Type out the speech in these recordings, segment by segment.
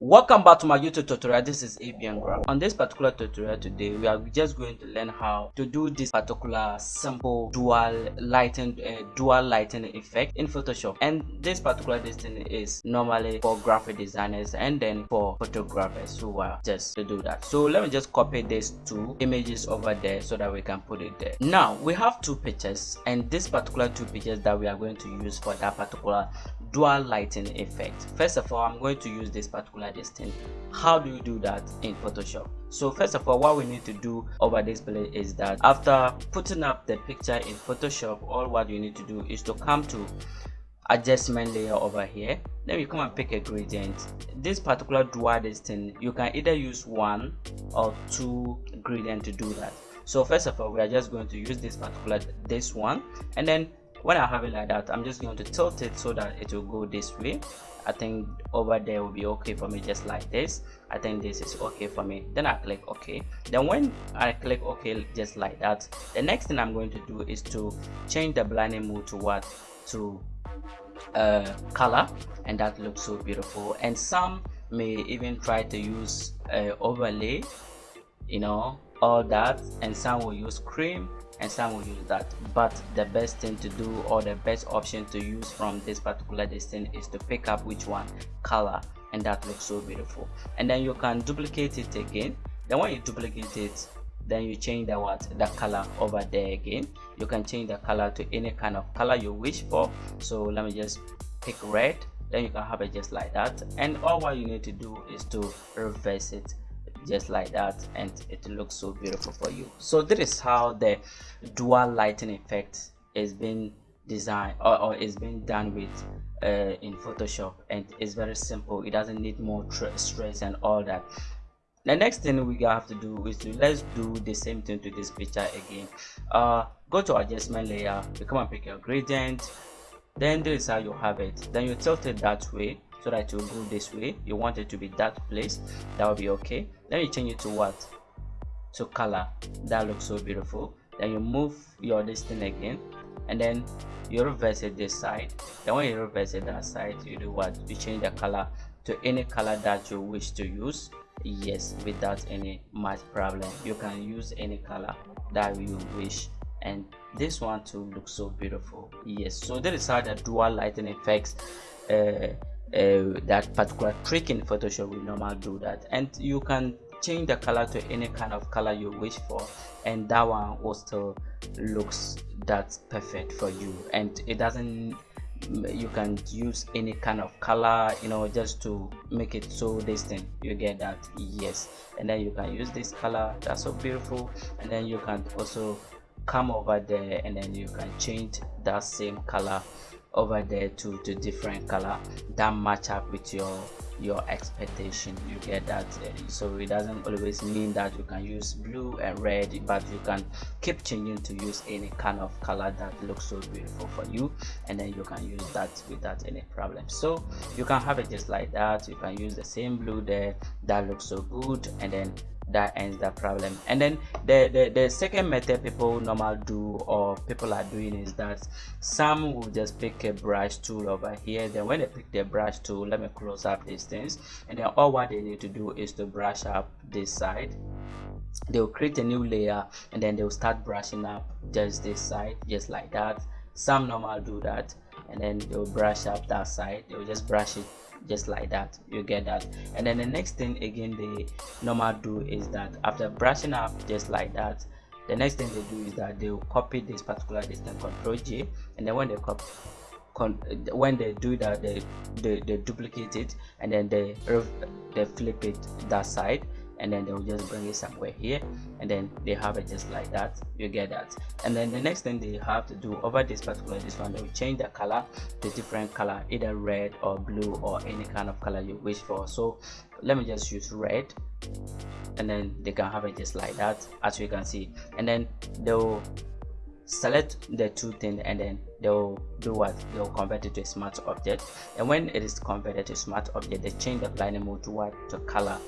welcome back to my youtube tutorial. This is abn graph on this particular tutorial today we are just going to learn how to do this particular simple dual lighting uh, dual lighting effect in photoshop. And this particular thing is normally for graphic designers and then for photographers who are just to do that. So let me just copy these two images over there so that we can put it there. Now we have two pictures and this particular two pictures that we are going to use for that particular dual lighting effect. First of all i'm going to use this particular distance. How do you do that in photoshop? So first of all what we need to do over this play is that after putting up the picture in photoshop all what you need to do is to come to adjustment layer over here. Then you come and pick a gradient. This particular dual distance you can either use one or two gradient to do that. So first of all we are just going to use this particular this one. And then when I have it like that I'm just going to tilt it so that it will go this way. I think over there will be okay for me just like this. I think this is okay for me. Then I click OK then when I click OK just like that the next thing I'm going to do is to change the blending mode to what? To uh, color. And that looks so beautiful. And some may even try to use uh, overlay you know all that. And some will use screen and some will use that. But the best thing to do or the best option to use from this particular distance is to pick up which one? Color. And that looks so beautiful. And then you can duplicate it again. Then when you duplicate it then you change the what? The color over there again. You can change the color to any kind of color you wish for. So let me just pick red. Then you can have it just like that. And all what you need to do is to reverse it just like that and it looks so beautiful for you. So this is how the dual lighting effect is being designed or, or is being done with uh, in photoshop and it's very simple. It doesn't need more stress and all that. The next thing we have to do is to let's do the same thing to this picture again. Uh go to adjustment layer you come and pick your gradient then this is how you have it. Then you tilt it that way so that it will go this way. You want it to be that place that will be okay. Then you change it to what? To color. That looks so beautiful. Then you move your this thing again. And then you reverse it this side. Then when you reverse it that side you do what? You change the color to any color that you wish to use. Yes without any much problem. You can use any color that you wish. And this one too looks so beautiful. Yes so that is how the dual lighting effects uh, uh, that particular trick in photoshop will normally do that. And you can change the color to any kind of color you wish for and that one still looks that's perfect for you. And it doesn't you can use any kind of color you know just to make it so distinct you get that yes. And then you can use this color that's so beautiful. And then you can also come over there and then you can change that same color over there to to different color. That match up with your your expectation. You get that eh, so it doesn't always mean that you can use blue and red but you can keep changing to use any kind of color that looks so beautiful for you and then you can use that without any problem. So you can have it just like that. You can use the same blue there. That looks so good. And then that ends the problem. And then the, the the second method people normal do or people are doing is that some will just pick a brush tool over here. Then when they pick the brush tool let me close up these things. And then all what they need to do is to brush up this side. They'll create a new layer and then they'll start brushing up just this side just like that. Some normal do that and then they'll brush up that side. They'll just brush it just like that. You get that. And then the next thing again they normal do is that after brushing up just like that the next thing they do is that they'll copy this particular distance control j and then when they copy when they do that they, they, they duplicate it and then they they flip it that side and then they'll just bring it somewhere here and then they have it just like that. You get that. And then the next thing they have to do over this particular this one they'll change the color to different color either red or blue or any kind of color you wish for. So let me just use red and then they can have it just like that as you can see. And then they'll select the two things and then they'll do what? They'll convert it to a smart object. And when it is converted to smart object they change the blending mode to what to color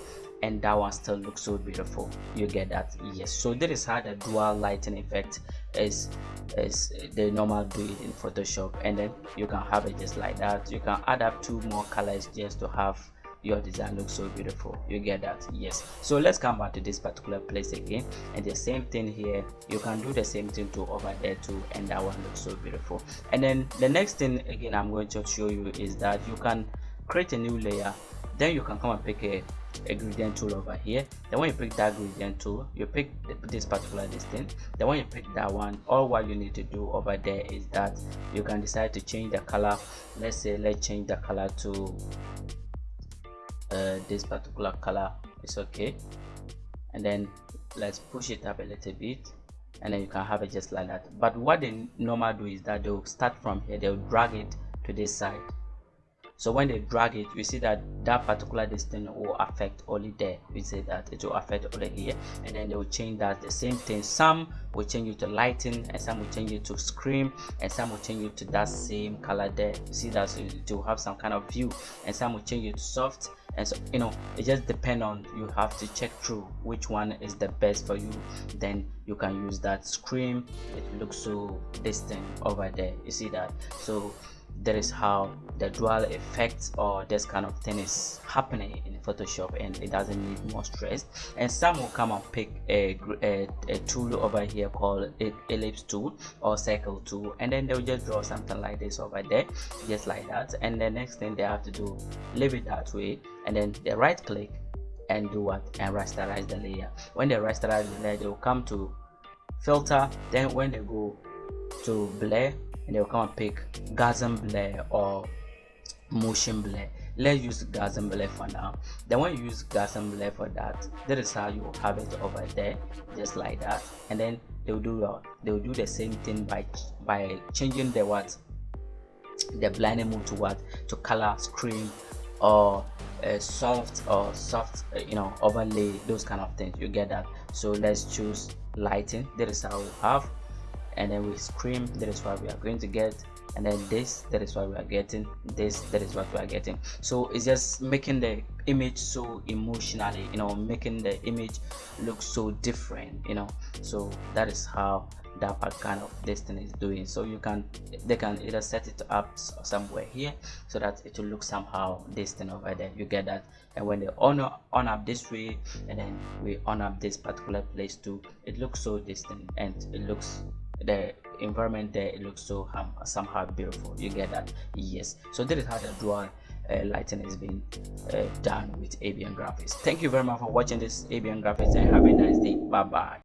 and that one still looks so beautiful. You get that? Yes. So this is how the dual lighting effect is is the normal do it in photoshop. And then you can have it just like that. You can add up two more colors just to have your design looks so beautiful. You get that? Yes. So let's come back to this particular place again. And the same thing here. You can do the same thing to over there too and that one looks so beautiful. And then the next thing again i'm going to show you is that you can create a new layer then you can come and pick a, gradient tool over here. Then when you pick that gradient tool you pick this particular distance then when you pick that one all what you need to do over there is that you can decide to change the color. Let's say let's change the color to uh, this particular color. It's okay. And then let's push it up a little bit. And then you can have it just like that. But what they normally do is that they'll start from here. They'll drag it to this side so when they drag it you see that that particular distance will affect only there. We say that it will affect only here and then they will change that the same thing. Some will change it to lighting and some will change it to screen and some will change it to that same color there. You see that so it will have some kind of view and some will change it to soft. And so you know it just depend on you have to check through which one is the best for you. Then you can use that screen it looks so distant over there. You see that? So that is how the dual effect or this kind of thing is happening in photoshop and it doesn't need more stress. And some will come and pick a, a, a tool over here called ellipse tool or circle tool and then they'll just draw something like this over there just like that. And the next thing they have to do leave it that way and then they right click and do what? And rasterize the layer. When they rasterize the layer they'll come to filter. Then when they go to blur and they'll come and pick blur or motion blur let's use blur for now. Then when you use blur for that that is how you have it over there just like that. And then they'll do uh, they'll do the same thing by by changing the what? The blending mode to what? To color screen or a soft or soft uh, you know overlay those kind of things. You get that? So let's choose lighting. That is how we have and then we scream that is what we are going to get and then this that is what we are getting this that is what we are getting. So it's just making the image so emotionally you know making the image look so different you know. So that is how that part kind of this thing is doing. So you can they can either set it up somewhere here so that it will look somehow this thing over there. You get that? And when they on on up this way and then we on up this particular place too it looks so distant and it looks the environment there it looks so um, somehow beautiful. You get that? Yes. So this is how the dual uh, lighting is being uh, done with ABN graphics. Thank you very much for watching this ABN graphics and have a nice day. Bye bye